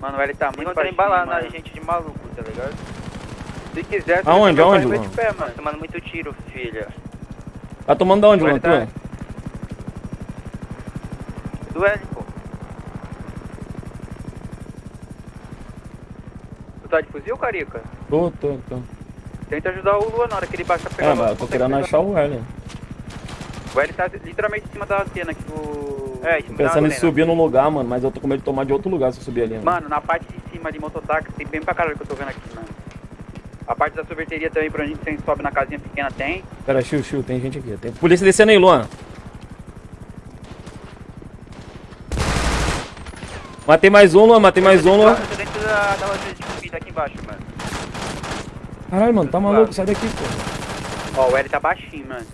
Mano, ele tá muito baixinho, embalar na mano. gente de maluco, tá ligado? Se quiser, você Aonde, aonde, Luan? de pé, Mano, mano. tomando muito tiro, filha. Tá tomando da onde, Luan? tá- Tu? Do L, pô. Tu tá de fuzil, Carica? Tô, tô, tô. Tenta ajudar o Luan na hora que ele baixa a pegar É, mas eu tô querendo achar o L. O L tá literalmente em cima da antena aqui do... É, Tô pensando em subir num lugar, mano, mas eu tô com medo de tomar de outro lugar se eu subir ali. Mano. Mano, na parte de cima de mototáxi tem bem pra caralho que eu tô vendo aqui, mano. A parte da sorveteria também, pra onde a gente sobe na casinha pequena, tem. Pera, Chiu, Chiu, tem gente aqui. Tem polícia descendo aí, Luan. Matei mais um, Luan, matei mais um, Luan. Eu tô dentro da, da loja de comida aqui embaixo, mano. Caralho, mano, tá maluco, sai daqui, pô. Ó, o L tá baixinho, mano.